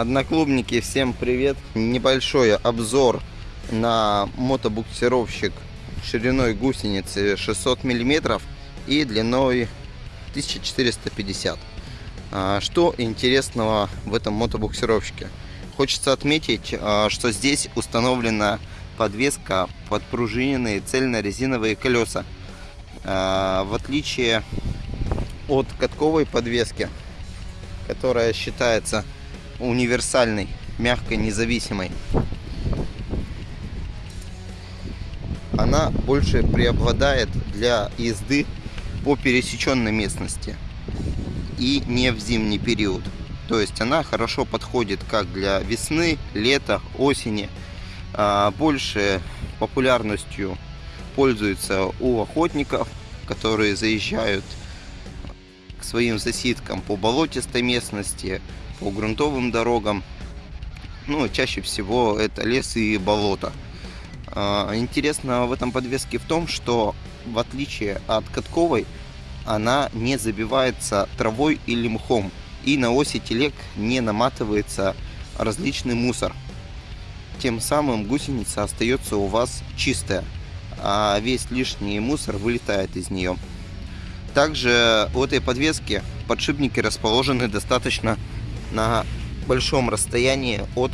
Одноклубники, всем привет! Небольшой обзор на мотобуксировщик шириной гусеницы 600 миллиметров и длиной 1450. А, что интересного в этом мотобуксировщике? Хочется отметить, а, что здесь установлена подвеска под пружиненные цельно-резиновые колеса. А, в отличие от катковой подвески, которая считается универсальной, мягкой, независимой. Она больше преобладает для езды по пересеченной местности и не в зимний период. То есть она хорошо подходит как для весны, лета, осени. А больше популярностью пользуется у охотников, которые заезжают к своим засидкам по болотистой местности, по грунтовым дорогам. Ну, чаще всего это лес и болото. А, интересно в этом подвеске в том, что в отличие от катковой, она не забивается травой или мхом. И на оси телег не наматывается различный мусор. Тем самым гусеница остается у вас чистая, а весь лишний мусор вылетает из нее. Также у этой подвески подшипники расположены достаточно на большом расстоянии от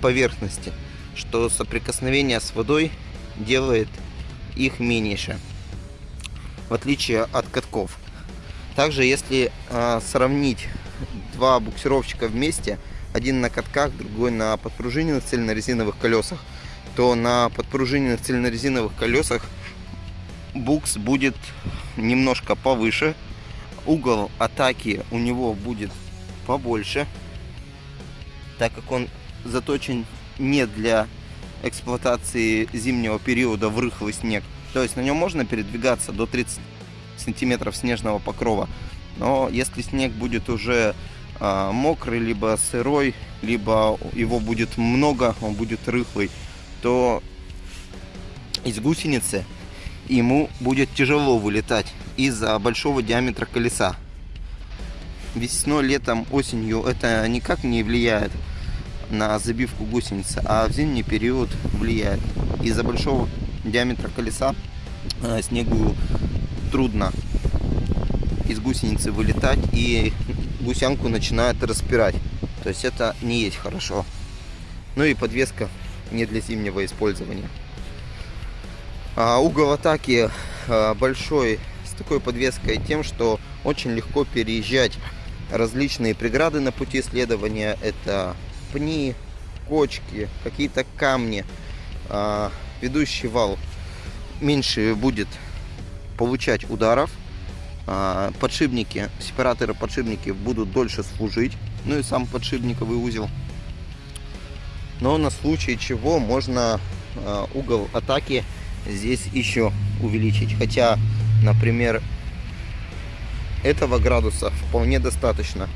поверхности, что соприкосновение с водой делает их меньше, в отличие от катков. Также, если э, сравнить два буксировщика вместе, один на катках, другой на подпружиненных цельнорезиновых колесах, то на подпружиненных цельнорезиновых колесах букс будет немножко повыше, угол атаки у него будет побольше, так как он заточен не для эксплуатации зимнего периода в рыхлый снег. То есть на нем можно передвигаться до 30 сантиметров снежного покрова. Но если снег будет уже э, мокрый, либо сырой, либо его будет много, он будет рыхлый, то из гусеницы ему будет тяжело вылетать из-за большого диаметра колеса весной, летом, осенью это никак не влияет на забивку гусеницы, а в зимний период влияет. Из-за большого диаметра колеса э, снегу трудно из гусеницы вылетать и гусянку начинает распирать. То есть это не есть хорошо. Ну и подвеска не для зимнего использования. А угол атаки э, большой с такой подвеской тем, что очень легко переезжать различные преграды на пути следования. Это пни, кочки, какие-то камни. А, ведущий вал меньше будет получать ударов. А, подшипники, сепараторы подшипники будут дольше служить. Ну и сам подшипниковый узел. Но на случай чего можно а, угол атаки здесь еще увеличить. Хотя, например, этого градуса вполне достаточно.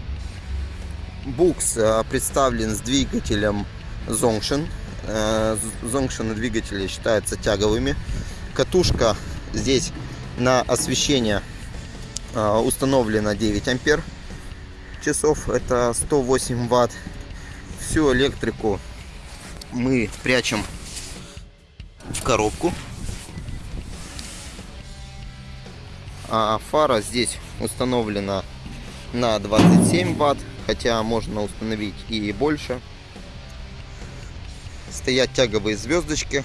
Букс э, представлен с двигателем Zongshin. Э, Zongshin двигатели считаются тяговыми. Катушка здесь на освещение э, установлена 9 ампер часов. Это 108 ватт. Всю электрику мы прячем в коробку. А фара здесь установлена на 27 ватт, хотя можно установить и больше. Стоят тяговые звездочки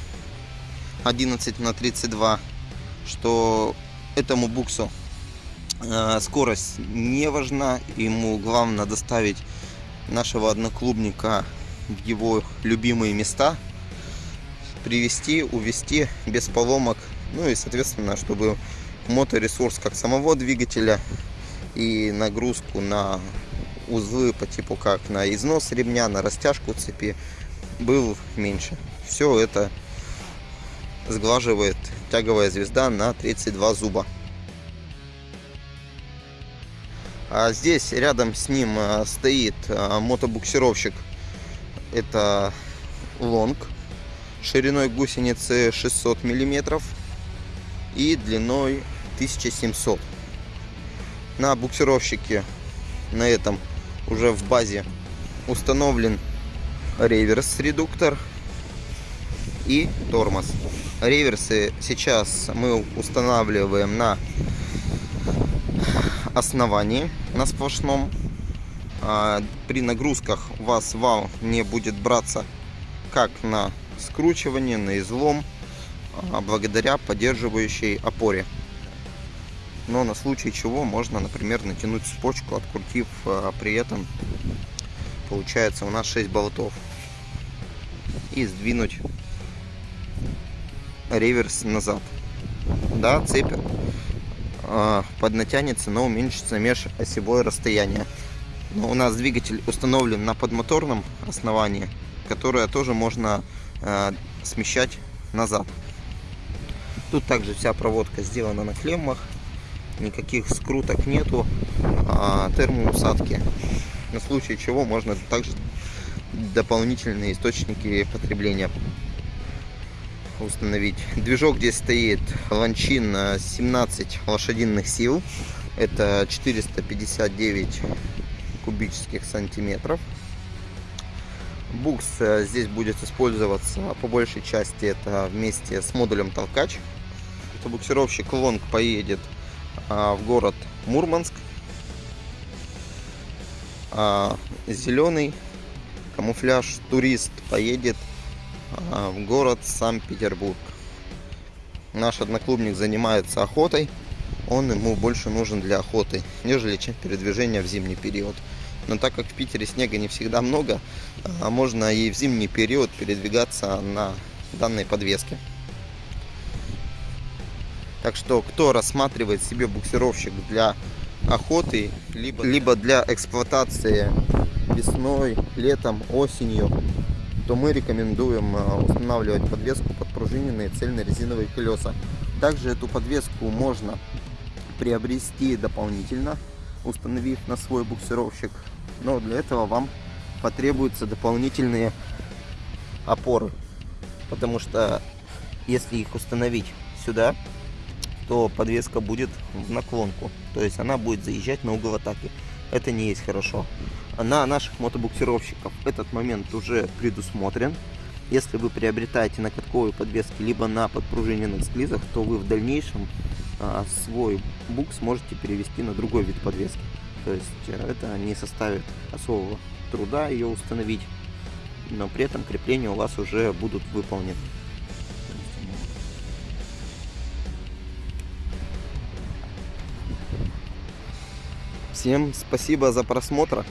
11 на 32, что этому буксу э, скорость не важна, ему главное доставить нашего одноклубника в его любимые места, привести, увести без поломок, ну и соответственно, чтобы моторесурс как самого двигателя и нагрузку на узлы по типу как на износ ремня, на растяжку цепи был меньше. Все это сглаживает тяговая звезда на 32 зуба. А здесь рядом с ним а, стоит а, мотобуксировщик. Это лонг шириной гусеницы 600 миллиметров и длиной 1700 на буксировщике на этом уже в базе установлен реверс-редуктор и тормоз. Реверсы сейчас мы устанавливаем на основании, на сплошном. А при нагрузках у вас вал не будет браться как на скручивание, на излом, а благодаря поддерживающей опоре. Но на случай чего можно, например, натянуть цепочку, открутив а, при этом, получается у нас 6 болтов. И сдвинуть реверс назад. Да, цепь э, поднатянется, но уменьшится межосевое расстояние. Но у нас двигатель установлен на подмоторном основании, которое тоже можно э, смещать назад. Тут также вся проводка сделана на клеммах, никаких скруток нету, а термоусадки. На случай чего можно также дополнительные источники потребления установить. Движок здесь стоит ланчин 17 лошадиных сил. Это 459 кубических сантиметров. Букс э, здесь будет использоваться по большей части это вместе с модулем толкач. Это буксировщик Лонг поедет в город Мурманск. А зеленый камуфляж турист поедет а, в город Санкт-Петербург. Наш одноклубник занимается охотой. Он ему больше нужен для охоты, нежели чем передвижение в зимний период. Но так как в Питере снега не всегда много, а можно и в зимний период передвигаться на данной подвеске. Так что, кто рассматривает себе буксировщик для охоты, либо, либо для эксплуатации весной, летом, осенью, то мы рекомендуем а, устанавливать подвеску под пружиненные цельно-резиновые колеса. Также эту подвеску можно приобрести дополнительно, установив на свой буксировщик. Но для этого вам потребуются дополнительные опоры. Потому что если их установить сюда, то подвеска будет в наклонку. То есть она будет заезжать на угол атаки. Это не есть хорошо на наших мотобуксировщиков этот момент уже предусмотрен. Если вы приобретаете на катковой подвеске либо на подпружиненных склизах, то вы в дальнейшем а, свой букс можете перевести на другой вид подвески. То есть э, это не составит особого труда ее установить, но при этом крепления у вас уже будут выполнены. Всем спасибо за просмотр.